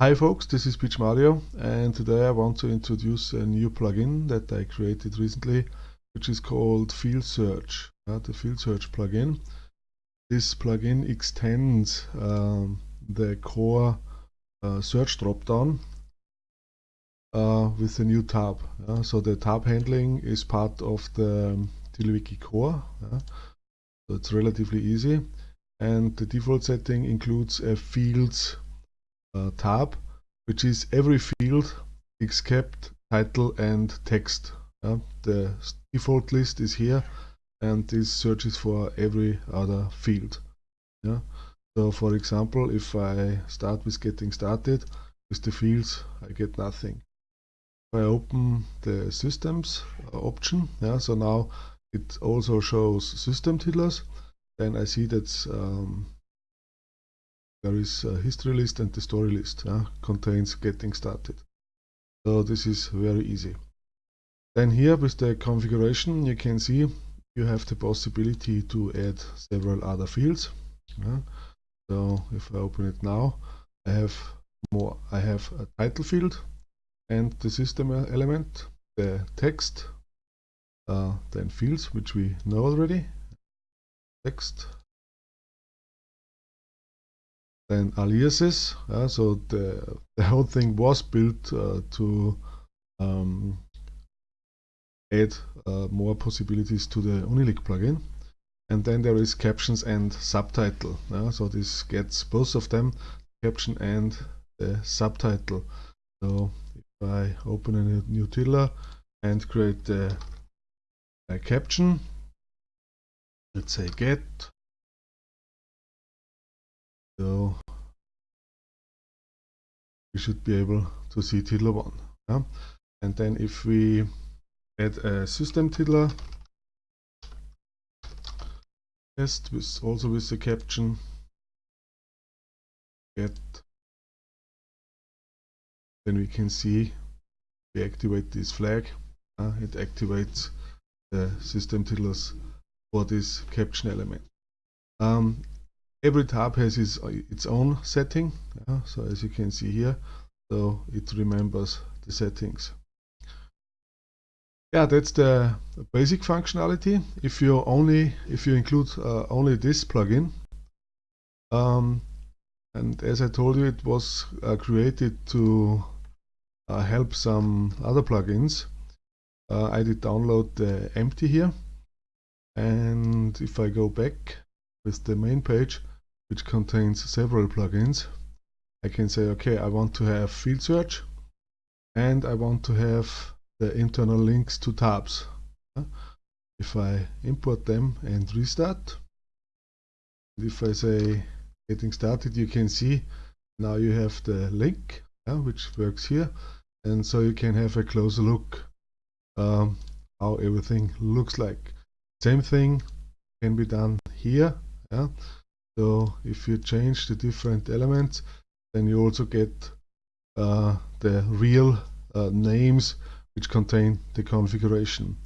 Hi folks, this is PMario and today I want to introduce a new plugin that I created recently which is called Field Search, uh, the Field Search plugin. This plugin extends um, the core uh, search dropdown uh, with a new tab. so the tab handling is part of the TiddlyWiki core, so it's relatively easy and the default setting includes a fields uh, tab, which is every field except title and text. Uh, the default list is here and this searches for every other field. Yeah. So for example, if I start with getting started with the fields, I get nothing. If I open the systems uh, option, yeah, so now it also shows system tiddlers, then I see that um, there is a history list and the story list uh, contains getting started. So this is very easy. Then here with the configuration you can see you have the possibility to add several other fields. Uh, so if I open it now I have more. I have a title field and the system element, the text, uh, then fields which we know already, text, then aliases. Uh, so the, the whole thing was built uh, to um, add uh, more possibilities to the Unilink plugin. And then there is captions and subtitle. So this gets both of them, caption and the subtitle. So if I open a new tiddler and create a caption, let's say get so we should be able to see tiddler 1. Yeah? And then if we add a system tiddler test with also with the caption get then we can see we activate this flag uh, it activates the system tiddlers for this caption element um, every tab has its, its own setting yeah, so as you can see here so it remembers the settings. Yeah that's the basic functionality. If you only if you include uh, only this plugin um, and as I told you it was uh, created to uh, help some other plugins. Uh, I did download the empty here and if I go back with the main page which contains several plugins. I can say, okay, I want to have field search and I want to have the internal links to tabs. If I import them and restart, if I say getting started, you can see now you have the link, which works here. And so you can have a closer look um, how everything looks like. Same thing can be done here. Yeah? So if you change the different elements, then you also get uh, the real uh, names which contain the configuration.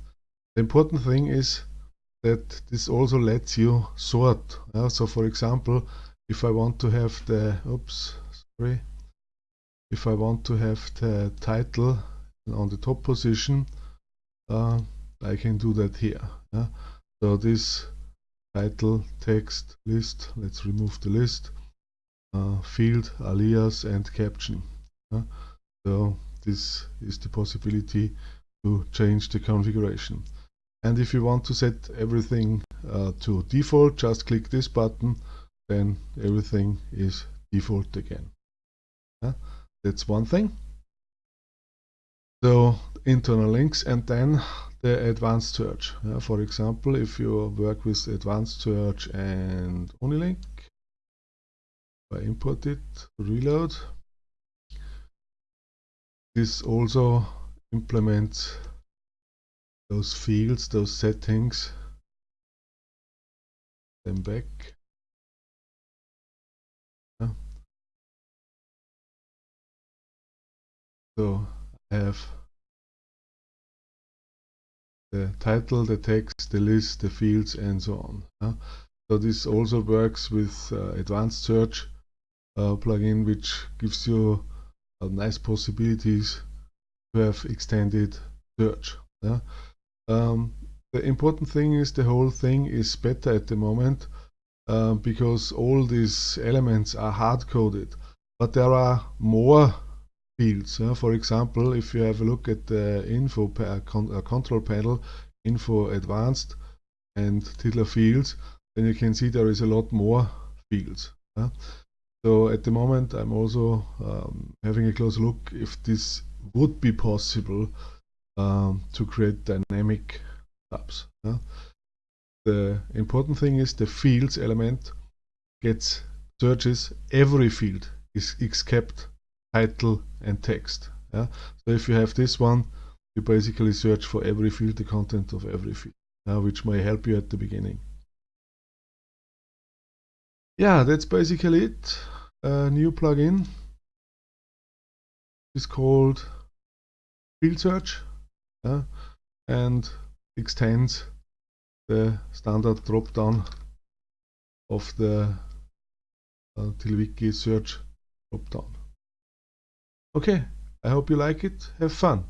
The important thing is that this also lets you sort. Uh, so for example, if I want to have the, oops, sorry, if I want to have the title on the top position, uh, I can do that here. So this title, text, list, let's remove the list, uh, field, alias and caption. Uh, so this is the possibility to change the configuration. And if you want to set everything uh, to default, just click this button, then everything is default again. that's one thing. So internal links and then the advanced search. Uh, for example, if you work with advanced search and Unilink, I import it, reload, this also implements those fields, those settings, them back. Yeah. So I have the title, the text, the list, the fields, and so on. Yeah? So this also works with uh, advanced search uh, plugin, which gives you uh, nice possibilities to have extended search. Um, the important thing is the whole thing is better at the moment uh, because all these elements are hard coded. But there are more fields. Uh, for example, if you have a look at the info pa con uh, control panel, info advanced and tiddler fields, then you can see there is a lot more fields. Uh. So at the moment I'm also um, having a close look if this would be possible um, to create dynamic tabs. The important thing is the fields element gets searches every field is except title and text. Yeah? So if you have this one, you basically search for every field, the content of every field, uh, which may help you at the beginning. Yeah, that's basically it. A new plugin is called Field Search uh, and extends the standard drop-down of the uh, TiddlyWiki search drop-down. Okay, I hope you like it. Have fun.